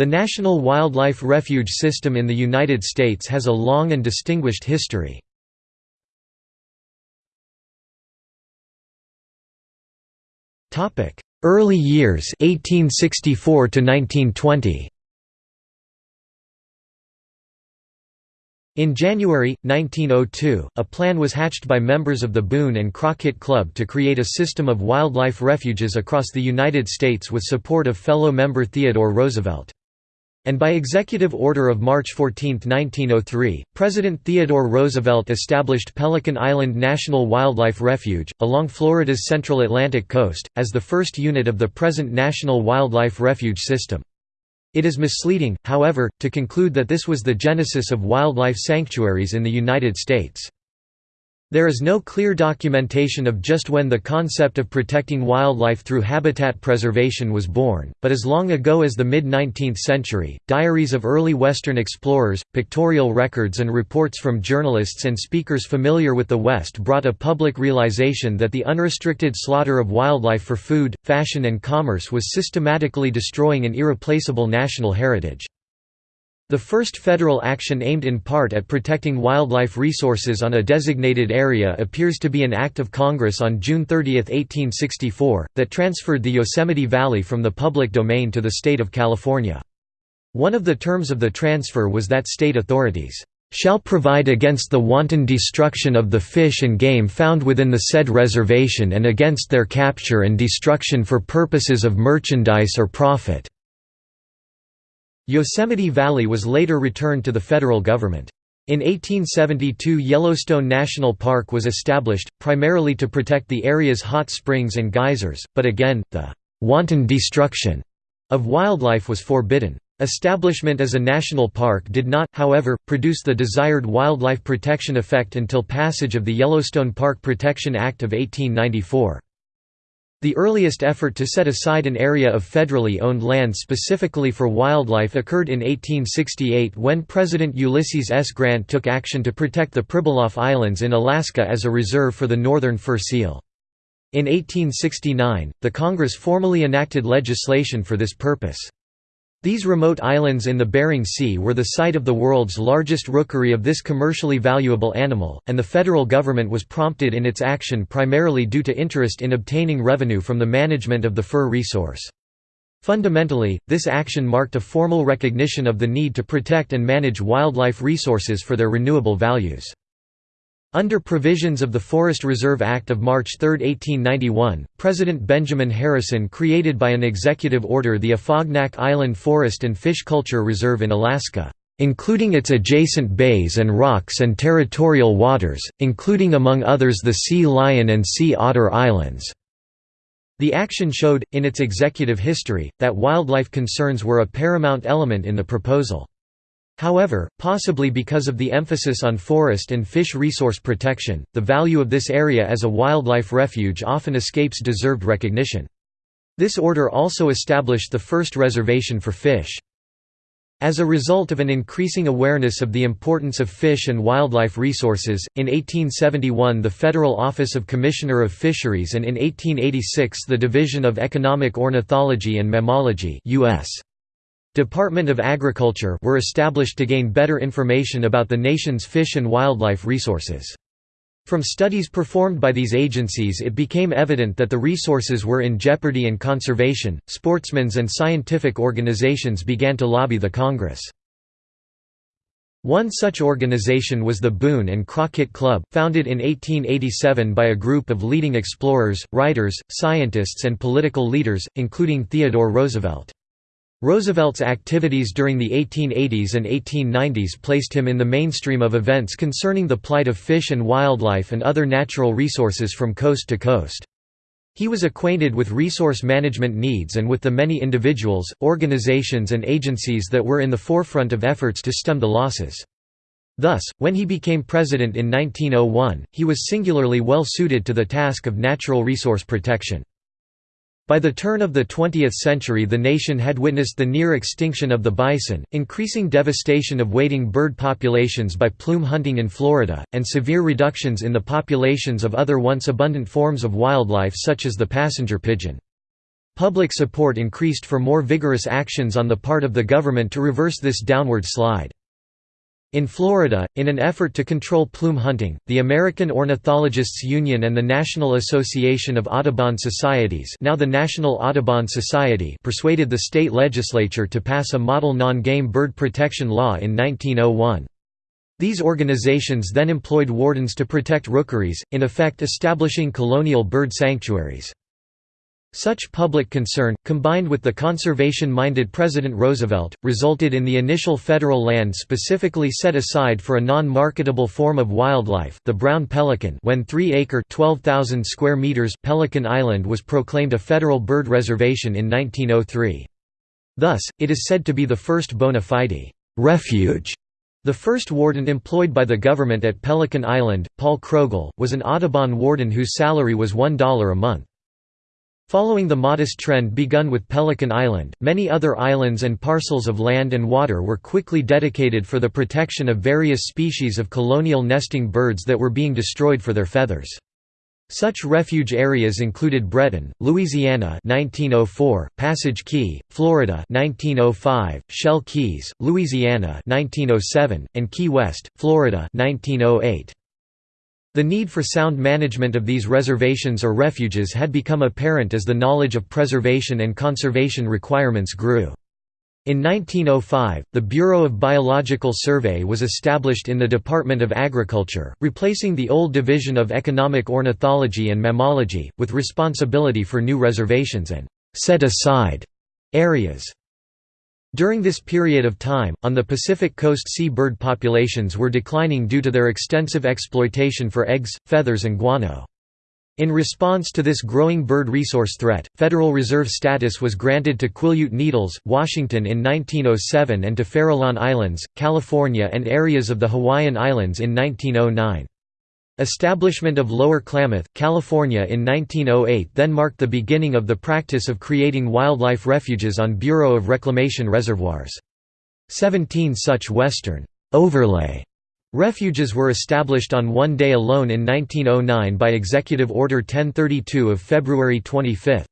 The National Wildlife Refuge System in the United States has a long and distinguished history. Early years 1864 to 1920 In January, 1902, a plan was hatched by members of the Boone and Crockett Club to create a system of wildlife refuges across the United States with support of fellow member Theodore Roosevelt. And by Executive Order of March 14, 1903, President Theodore Roosevelt established Pelican Island National Wildlife Refuge, along Florida's central Atlantic coast, as the first unit of the present National Wildlife Refuge System. It is misleading, however, to conclude that this was the genesis of wildlife sanctuaries in the United States. There is no clear documentation of just when the concept of protecting wildlife through habitat preservation was born, but as long ago as the mid-19th century, diaries of early Western explorers, pictorial records and reports from journalists and speakers familiar with the West brought a public realization that the unrestricted slaughter of wildlife for food, fashion and commerce was systematically destroying an irreplaceable national heritage. The first federal action aimed in part at protecting wildlife resources on a designated area appears to be an Act of Congress on June 30, 1864, that transferred the Yosemite Valley from the public domain to the state of California. One of the terms of the transfer was that state authorities shall provide against the wanton destruction of the fish and game found within the said reservation and against their capture and destruction for purposes of merchandise or profit." Yosemite Valley was later returned to the federal government. In 1872 Yellowstone National Park was established, primarily to protect the area's hot springs and geysers, but again, the «wanton destruction» of wildlife was forbidden. Establishment as a national park did not, however, produce the desired wildlife protection effect until passage of the Yellowstone Park Protection Act of 1894. The earliest effort to set aside an area of federally owned land specifically for wildlife occurred in 1868 when President Ulysses S. Grant took action to protect the Pribilof Islands in Alaska as a reserve for the northern fur seal. In 1869, the Congress formally enacted legislation for this purpose. These remote islands in the Bering Sea were the site of the world's largest rookery of this commercially valuable animal, and the federal government was prompted in its action primarily due to interest in obtaining revenue from the management of the fur resource. Fundamentally, this action marked a formal recognition of the need to protect and manage wildlife resources for their renewable values. Under provisions of the Forest Reserve Act of March 3, 1891, President Benjamin Harrison created by an executive order the Afognak Island Forest and Fish Culture Reserve in Alaska, including its adjacent bays and rocks and territorial waters, including among others the Sea Lion and Sea Otter Islands. The action showed, in its executive history, that wildlife concerns were a paramount element in the proposal. However, possibly because of the emphasis on forest and fish resource protection, the value of this area as a wildlife refuge often escapes deserved recognition. This order also established the first reservation for fish. As a result of an increasing awareness of the importance of fish and wildlife resources, in 1871 the Federal Office of Commissioner of Fisheries and in 1886 the Division of Economic Ornithology and Mammalogy US. Department of Agriculture were established to gain better information about the nation's fish and wildlife resources. From studies performed by these agencies it became evident that the resources were in jeopardy and conservation, sportsmen's and scientific organizations began to lobby the Congress. One such organization was the Boone and Crockett Club, founded in 1887 by a group of leading explorers, writers, scientists and political leaders, including Theodore Roosevelt. Roosevelt's activities during the 1880s and 1890s placed him in the mainstream of events concerning the plight of fish and wildlife and other natural resources from coast to coast. He was acquainted with resource management needs and with the many individuals, organizations and agencies that were in the forefront of efforts to stem the losses. Thus, when he became president in 1901, he was singularly well suited to the task of natural resource protection. By the turn of the 20th century the nation had witnessed the near extinction of the bison, increasing devastation of wading bird populations by plume hunting in Florida, and severe reductions in the populations of other once abundant forms of wildlife such as the passenger pigeon. Public support increased for more vigorous actions on the part of the government to reverse this downward slide. In Florida, in an effort to control plume hunting, the American Ornithologists Union and the National Association of Audubon Societies now the National Audubon Society persuaded the state legislature to pass a model non-game bird protection law in 1901. These organizations then employed wardens to protect rookeries, in effect establishing colonial bird sanctuaries. Such public concern, combined with the conservation-minded President Roosevelt, resulted in the initial federal land specifically set aside for a non-marketable form of wildlife the brown pelican when 3-acre square meters Pelican Island was proclaimed a federal bird reservation in 1903. Thus, it is said to be the first bona fide «refuge» The first warden employed by the government at Pelican Island, Paul Kroegel, was an Audubon warden whose salary was $1 a month. Following the modest trend begun with Pelican Island, many other islands and parcels of land and water were quickly dedicated for the protection of various species of colonial nesting birds that were being destroyed for their feathers. Such refuge areas included Breton, Louisiana 1904, Passage Key, Florida 1905, Shell Keys, Louisiana 1907, and Key West, Florida 1908. The need for sound management of these reservations or refuges had become apparent as the knowledge of preservation and conservation requirements grew. In 1905, the Bureau of Biological Survey was established in the Department of Agriculture, replacing the old Division of Economic Ornithology and Mammalogy, with responsibility for new reservations and set-aside areas. During this period of time, on the Pacific coast sea bird populations were declining due to their extensive exploitation for eggs, feathers and guano. In response to this growing bird resource threat, Federal Reserve status was granted to Quileute Needles, Washington in 1907 and to Farallon Islands, California and areas of the Hawaiian Islands in 1909. Establishment of Lower Klamath, California in 1908 then marked the beginning of the practice of creating wildlife refuges on Bureau of Reclamation reservoirs. Seventeen such western overlay refuges were established on one day alone in 1909 by Executive Order 1032 of February 25.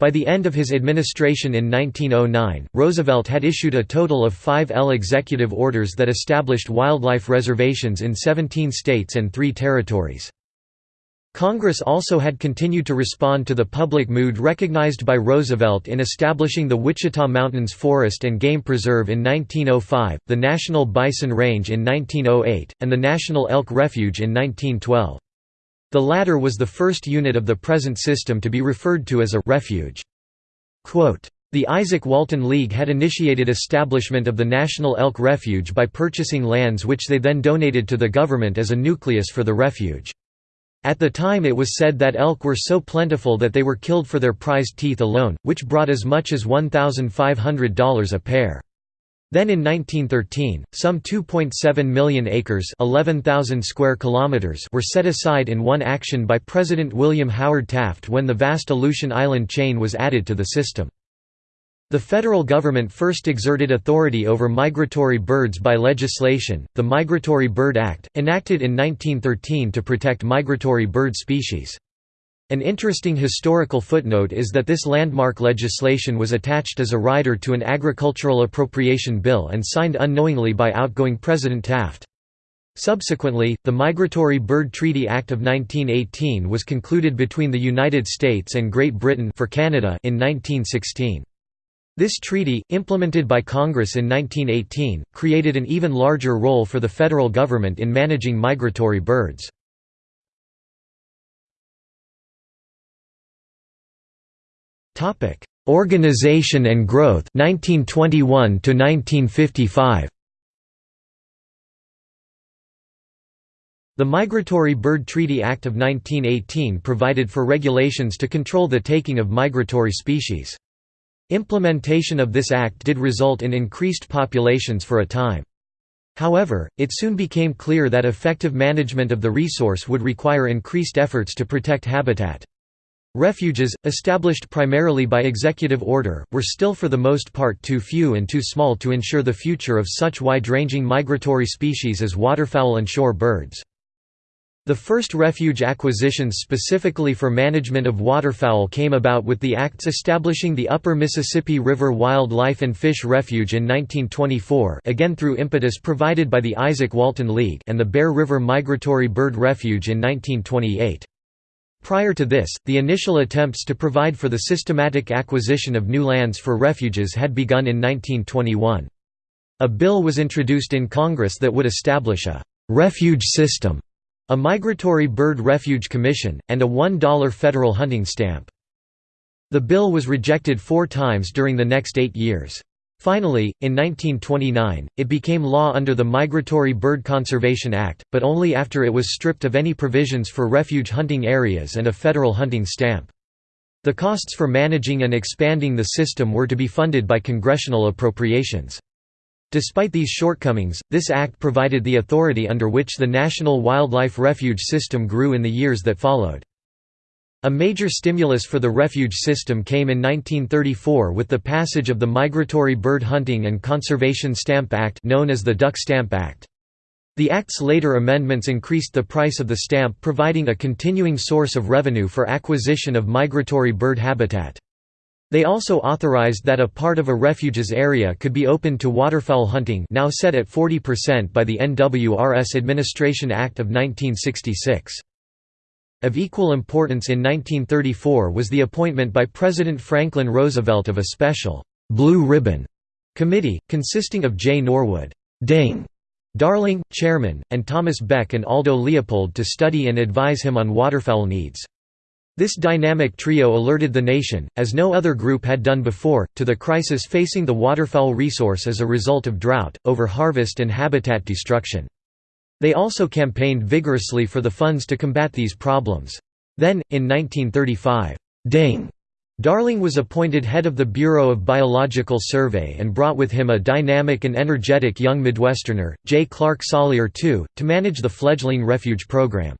By the end of his administration in 1909, Roosevelt had issued a total of five L executive orders that established wildlife reservations in 17 states and three territories. Congress also had continued to respond to the public mood recognized by Roosevelt in establishing the Wichita Mountains Forest and Game Preserve in 1905, the National Bison Range in 1908, and the National Elk Refuge in 1912. The latter was the first unit of the present system to be referred to as a «refuge». The Izaak Walton League had initiated establishment of the National Elk Refuge by purchasing lands which they then donated to the government as a nucleus for the refuge. At the time it was said that elk were so plentiful that they were killed for their prized teeth alone, which brought as much as $1,500 a pair. Then in 1913, some 2.7 million acres 11,000 square kilometers were set aside in one action by President William Howard Taft when the vast Aleutian Island chain was added to the system. The federal government first exerted authority over migratory birds by legislation, the Migratory Bird Act, enacted in 1913 to protect migratory bird species. An interesting historical footnote is that this landmark legislation was attached as a rider to an agricultural appropriation bill and signed unknowingly by outgoing President Taft. Subsequently, the Migratory Bird Treaty Act of 1918 was concluded between the United States and Great Britain for Canada in 1916. This treaty, implemented by Congress in 1918, created an even larger role for the federal government in managing migratory birds. Topic: Organization and growth 1921 to 1955. The Migratory Bird Treaty Act of 1918 provided for regulations to control the taking of migratory species. Implementation of this act did result in increased populations for a time. However, it soon became clear that effective management of the resource would require increased efforts to protect habitat. Refuges, established primarily by executive order, were still for the most part too few and too small to ensure the future of such wide-ranging migratory species as waterfowl and shore birds. The first refuge acquisitions specifically for management of waterfowl came about with the acts establishing the Upper Mississippi River Wildlife and Fish Refuge in 1924 again through impetus provided by the Izaak Walton League and the Bear River Migratory Bird Refuge in 1928. Prior to this, the initial attempts to provide for the systematic acquisition of new lands for refuges had begun in 1921. A bill was introduced in Congress that would establish a «refuge system», a Migratory Bird Refuge Commission, and a $1 federal hunting stamp. The bill was rejected four times during the next eight years. Finally, in 1929, it became law under the Migratory Bird Conservation Act, but only after it was stripped of any provisions for refuge hunting areas and a federal hunting stamp. The costs for managing and expanding the system were to be funded by congressional appropriations. Despite these shortcomings, this act provided the authority under which the National Wildlife Refuge System grew in the years that followed. A major stimulus for the refuge system came in 1934 with the passage of the Migratory Bird Hunting and Conservation Stamp Act known as the Duck Stamp Act. The Act's later amendments increased the price of the stamp providing a continuing source of revenue for acquisition of migratory bird habitat. They also authorized that a part of a refuge's area could be opened to waterfowl hunting now set at 40% by the NWRS Administration Act of 1966. Of equal importance in 1934 was the appointment by President Franklin Roosevelt of a special «Blue Ribbon» committee, consisting of Jay Norwood Ding, Darling, chairman, and Thomas Beck and Aldo Leopold to study and advise him on waterfowl needs. This dynamic trio alerted the nation, as no other group had done before, to the crisis facing the waterfowl resource as a result of drought, overharvest and habitat destruction. They also campaigned vigorously for the funds to combat these problems. Then, in 1935, Ding Darling was appointed head of the Bureau of Biological Survey and brought with him a dynamic and energetic young Midwesterner, J. Clark Salyer II, to manage the fledgling refuge program.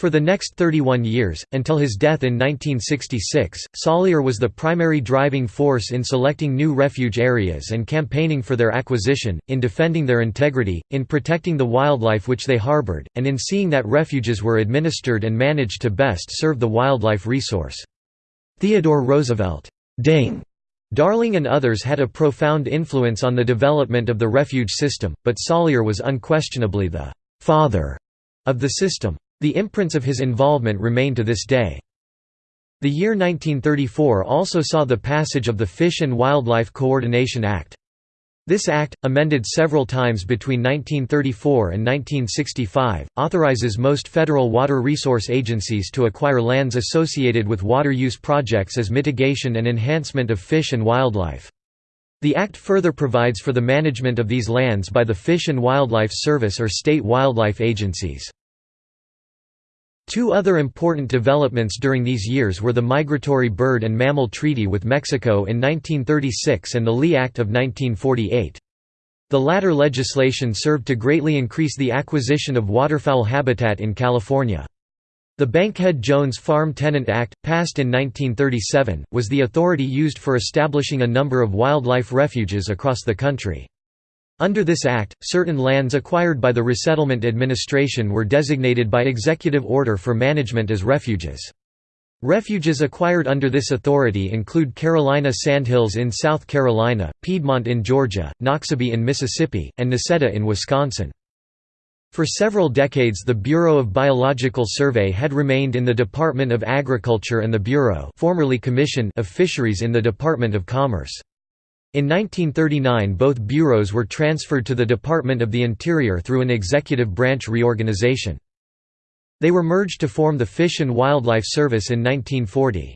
For the next 31 years, until his death in 1966, Salyer was the primary driving force in selecting new refuge areas and campaigning for their acquisition, in defending their integrity, in protecting the wildlife which they harbored, and in seeing that refuges were administered and managed to best serve the wildlife resource. Theodore Roosevelt Ding, Darling and others had a profound influence on the development of the refuge system, but Salyer was unquestionably the «father» of the system. The imprints of his involvement remain to this day. The year 1934 also saw the passage of the Fish and Wildlife Coordination Act. This act, amended several times between 1934 and 1965, authorizes most federal water resource agencies to acquire lands associated with water use projects as mitigation and enhancement of fish and wildlife. The Act further provides for the management of these lands by the Fish and Wildlife Service or state wildlife agencies. Two other important developments during these years were the Migratory Bird and Mammal Treaty with Mexico in 1936 and the Lea Act of 1948. The latter legislation served to greatly increase the acquisition of waterfowl habitat in California. The Bankhead-Jones Farm Tenant Act, passed in 1937, was the authority used for establishing a number of wildlife refuges across the country. Under this act, certain lands acquired by the Resettlement Administration were designated by executive order for management as refuges. Refuges acquired under this authority include Carolina Sandhills in South Carolina, Piedmont in Georgia, Noxubee in Mississippi, and Necedah in Wisconsin. For several decades the Bureau of Biological Survey had remained in the Department of Agriculture and the Bureau formerly Commission of Fisheries in the Department of Commerce. In 1939 both bureaus were transferred to the Department of the Interior through an executive branch reorganization. They were merged to form the Fish and Wildlife Service in 1940.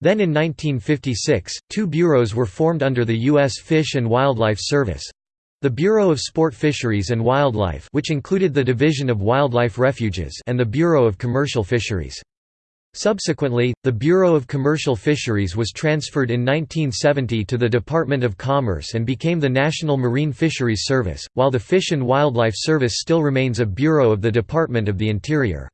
Then in 1956, two bureaus were formed under the U.S. Fish and Wildlife Service. The Bureau of Sport Fisheries and Wildlife which included the Division of Wildlife Refuges and the Bureau of Commercial Fisheries. Subsequently, the Bureau of Commercial Fisheries was transferred in 1970 to the Department of Commerce and became the National Marine Fisheries Service, while the Fish and Wildlife Service still remains a bureau of the Department of the Interior.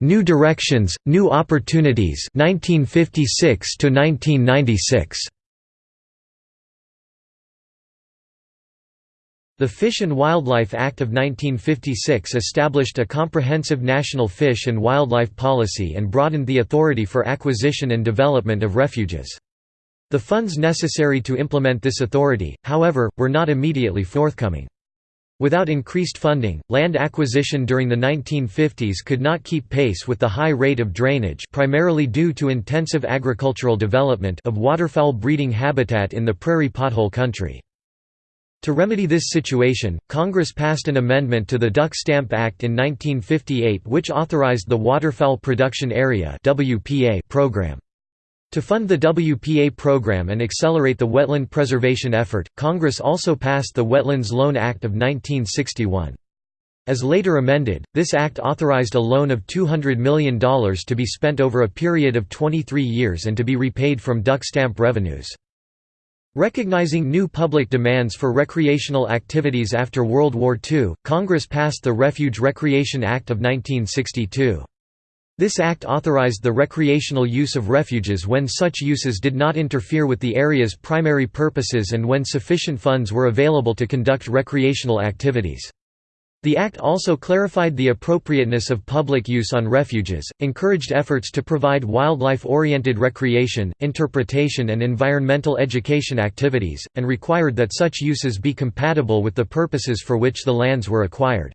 New directions, new opportunities 1956 to 1996. The Fish and Wildlife Act of 1956 established a comprehensive national fish and wildlife policy and broadened the authority for acquisition and development of refuges. The funds necessary to implement this authority, however, were not immediately forthcoming. Without increased funding, land acquisition during the 1950s could not keep pace with the high rate of drainage primarily due to intensive agricultural development of waterfowl breeding habitat in the prairie pothole country. To remedy this situation, Congress passed an amendment to the Duck Stamp Act in 1958 which authorized the Waterfowl Production Area program. To fund the WPA program and accelerate the wetland preservation effort, Congress also passed the Wetlands Loan Act of 1961. As later amended, this act authorized a loan of $200 million to be spent over a period of 23 years and to be repaid from duck stamp revenues. Recognizing new public demands for recreational activities after World War II, Congress passed the Refuge Recreation Act of 1962. This act authorized the recreational use of refuges when such uses did not interfere with the area's primary purposes and when sufficient funds were available to conduct recreational activities. The Act also clarified the appropriateness of public use on refuges, encouraged efforts to provide wildlife-oriented recreation, interpretation and environmental education activities, and required that such uses be compatible with the purposes for which the lands were acquired.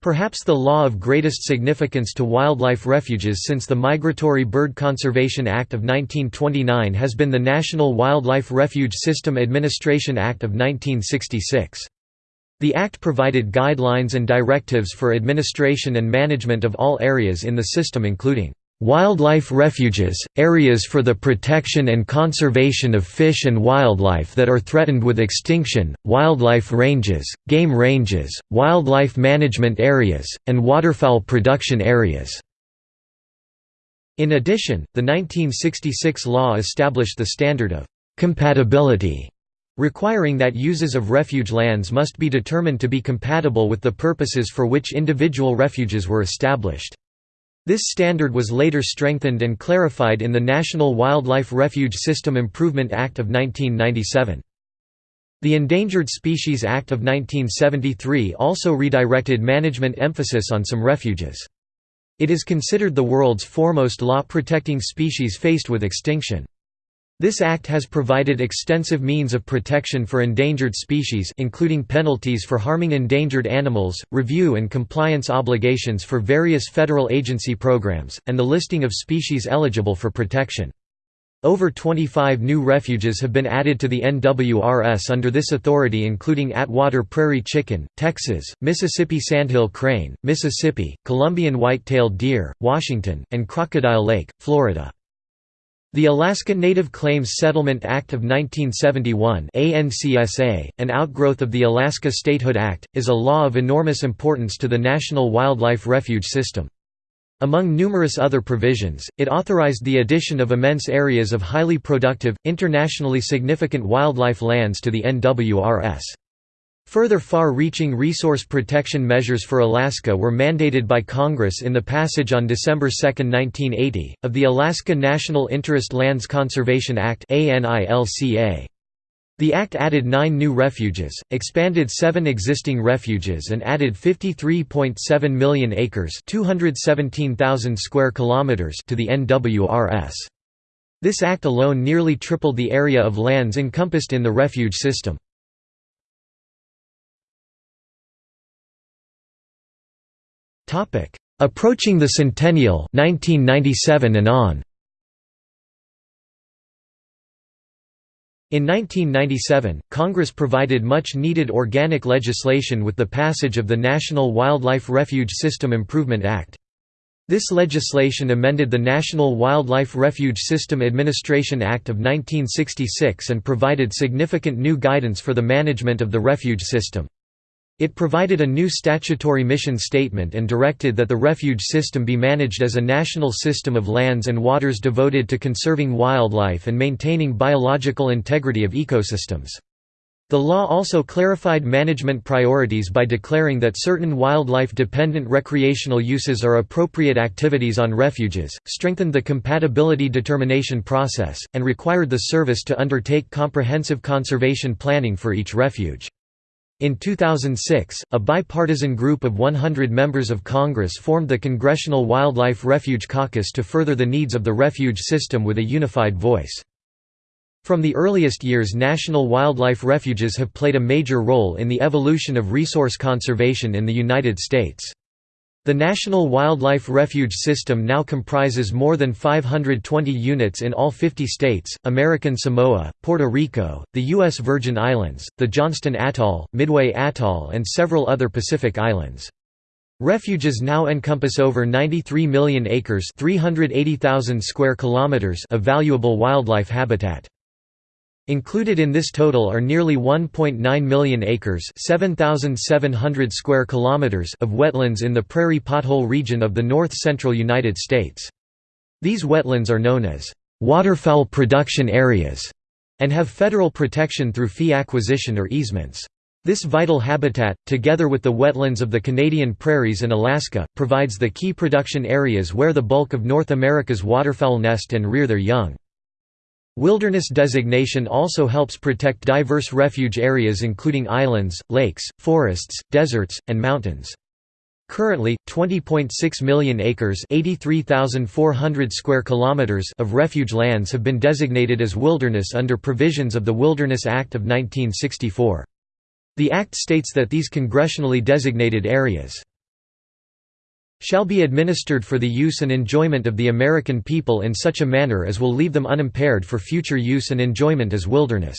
Perhaps the law of greatest significance to wildlife refuges since the Migratory Bird Conservation Act of 1929 has been the National Wildlife Refuge System Administration Act of 1966. The Act provided guidelines and directives for administration and management of all areas in the system including Wildlife refuges, areas for the protection and conservation of fish and wildlife that are threatened with extinction, wildlife ranges, game ranges, wildlife management areas, and waterfowl production areas. In addition, the 1966 law established the standard of compatibility requiring that uses of refuge lands must be determined to be compatible with the purposes for which individual refuges were established. This standard was later strengthened and clarified in the National Wildlife Refuge System Improvement Act of 1997. The Endangered Species Act of 1973 also redirected management emphasis on some refuges. It is considered the world's foremost law protecting species faced with extinction. This act has provided extensive means of protection for endangered species including penalties for harming endangered animals, review and compliance obligations for various federal agency programs, and the listing of species eligible for protection. Over 25 new refuges have been added to the NWRS under this authority including Atwater Prairie Chicken, Texas, Mississippi Sandhill Crane, Mississippi, Columbian White-tailed Deer, Washington, and Crocodile Lake, Florida. The Alaska Native Claims Settlement Act of 1971 ANCSA, an outgrowth of the Alaska Statehood Act, is a law of enormous importance to the National Wildlife Refuge System. Among numerous other provisions, it authorized the addition of immense areas of highly productive, internationally significant wildlife lands to the NWRS. Further far-reaching resource protection measures for Alaska were mandated by Congress in the passage on December 2, 1980, of the Alaska National Interest Lands Conservation Act The Act added nine new refuges, expanded seven existing refuges and added 53.7 million acres 217,000 square kilometers to the NWRS. This act alone nearly tripled the area of lands encompassed in the refuge system. Approaching the centennial 1997 and on. In 1997, Congress provided much-needed organic legislation with the passage of the National Wildlife Refuge System Improvement Act. This legislation amended the National Wildlife Refuge System Administration Act of 1966 and provided significant new guidance for the management of the refuge system. It provided a new statutory mission statement and directed that the refuge system be managed as a national system of lands and waters devoted to conserving wildlife and maintaining biological integrity of ecosystems. The law also clarified management priorities by declaring that certain wildlife-dependent recreational uses are appropriate activities on refuges, strengthened the compatibility determination process, and required the service to undertake comprehensive conservation planning for each refuge. In 2006, a bipartisan group of 100 members of Congress formed the Congressional Wildlife Refuge Caucus to further the needs of the refuge system with a unified voice. From the earliest years national wildlife refuges have played a major role in the evolution of resource conservation in the United States. The National Wildlife Refuge System now comprises more than 520 units in all 50 states, American Samoa, Puerto Rico, the U.S. Virgin Islands, the Johnston Atoll, Midway Atoll and several other Pacific islands. Refuges now encompass over 93 million acres 380,000 square kilometers of valuable wildlife habitat. Included in this total are nearly 1.9 million acres (7,700 square kilometers) of wetlands in the prairie pothole region of the north-central United States. These wetlands are known as waterfowl production areas and have federal protection through fee acquisition or easements. This vital habitat, together with the wetlands of the Canadian prairies and Alaska, provides the key production areas where the bulk of North America's waterfowl nest and rear their young. Wilderness designation also helps protect diverse refuge areas including islands, lakes, forests, deserts, and mountains. Currently, 20.6 million acres square kilometers of refuge lands have been designated as wilderness under provisions of the Wilderness Act of 1964. The Act states that these congressionally designated areas shall be administered for the use and enjoyment of the American people in such a manner as will leave them unimpaired for future use and enjoyment as wilderness.